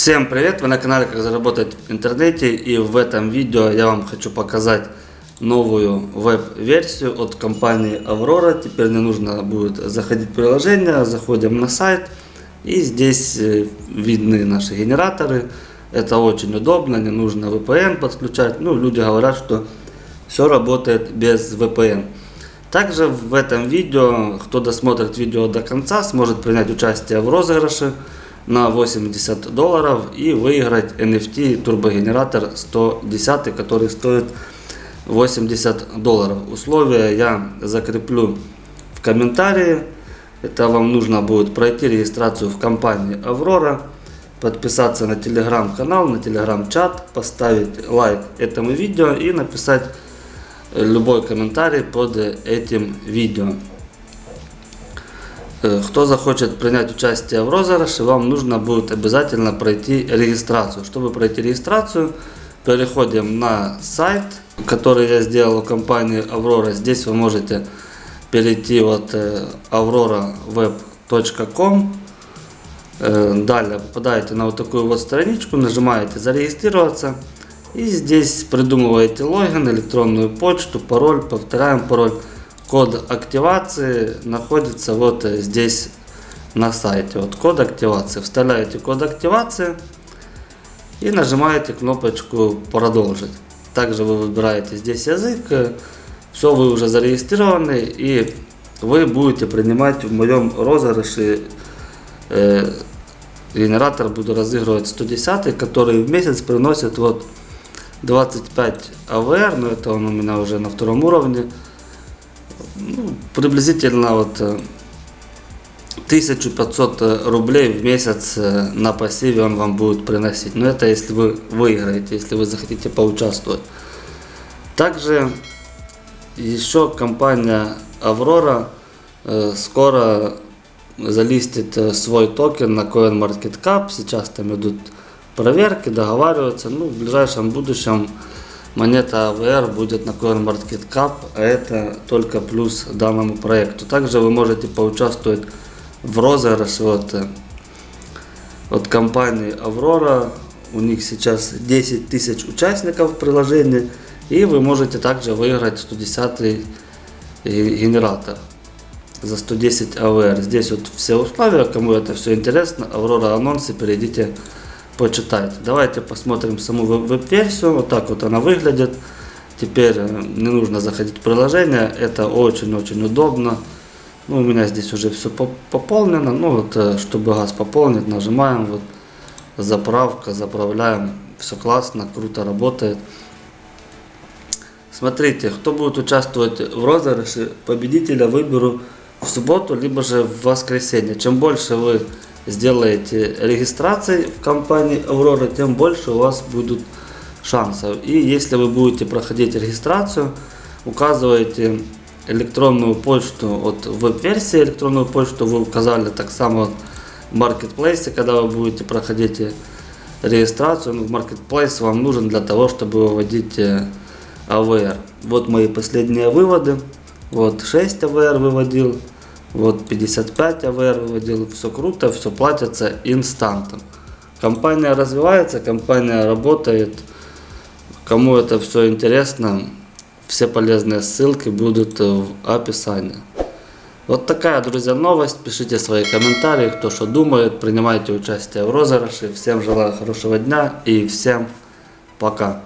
Всем привет! Вы на канале Как заработать в интернете и в этом видео я вам хочу показать новую веб-версию от компании Aurora. Теперь не нужно будет заходить в приложение, заходим на сайт и здесь э, видны наши генераторы. Это очень удобно, не нужно VPN подключать. Ну, люди говорят, что все работает без VPN. Также в этом видео, кто досмотрит видео до конца, сможет принять участие в розыгрыше на 80 долларов и выиграть NFT турбогенератор 110, который стоит 80 долларов. Условия я закреплю в комментарии. Это вам нужно будет пройти регистрацию в компании Аврора, подписаться на телеграм-канал, на телеграм-чат, поставить лайк этому видео и написать любой комментарий под этим видео. Э, кто захочет принять участие в розыгрыше, вам нужно будет обязательно пройти регистрацию. Чтобы пройти регистрацию, переходим на сайт, который я сделал у компании Aurora. Здесь вы можете перейти вот э, auroraweb.com. Э, далее попадаете на вот такую вот страничку, нажимаете зарегистрироваться. И здесь придумываете логин, электронную почту, пароль, повторяем пароль. Код активации находится вот здесь на сайте. Вот код активации. Вставляете код активации и нажимаете кнопочку продолжить. Также вы выбираете здесь язык. Все, вы уже зарегистрированы и вы будете принимать в моем розыгрыше э, генератор буду разыгрывать 110 который в месяц приносит вот 25 АВР, но это он у меня уже на втором уровне ну, приблизительно вот 1500 э, рублей в месяц э, на пассиве он вам будет приносить. Но это если вы выиграете, если вы захотите поучаствовать. Также еще компания Аврора э, скоро залистит свой токен на CoinMarketCap. Сейчас там идут проверки, договариваются. Ну, в ближайшем будущем монета AVR будет на CoinMarketCap, а это только плюс данному проекту. Также вы можете поучаствовать в розыгрыше от, от компании Aurora. У них сейчас 10 тысяч участников в приложении. И вы можете также выиграть 110 генератор за 110 AVR. Здесь вот все условия, кому это все интересно, Aurora анонсы, перейдите почитайте. Давайте посмотрим саму веб-версию. Вот так вот она выглядит. Теперь э, не нужно заходить в приложение. Это очень-очень удобно. Ну, у меня здесь уже все пополнено. Ну, вот, э, чтобы газ пополнить, нажимаем. Вот, заправка, заправляем. Все классно, круто работает. Смотрите, кто будет участвовать в розыгрыше, победителя выберу в субботу, либо же в воскресенье. Чем больше вы сделаете регистрации в компании Aurora, тем больше у вас будут шансов. И если вы будете проходить регистрацию, указываете электронную почту от веб-версии, электронную почту вы указали так само в маркетплейсе, когда вы будете проходить регистрацию. Ну, маркетплейс вам нужен для того, чтобы выводить AVR. Вот мои последние выводы. Вот 6 AVR выводил. Вот 55 АВР выводил, все круто, все платится инстантом. Компания развивается, компания работает. Кому это все интересно, все полезные ссылки будут в описании. Вот такая, друзья, новость. Пишите свои комментарии, кто что думает. Принимайте участие в розыгрыше. Всем желаю хорошего дня и всем пока.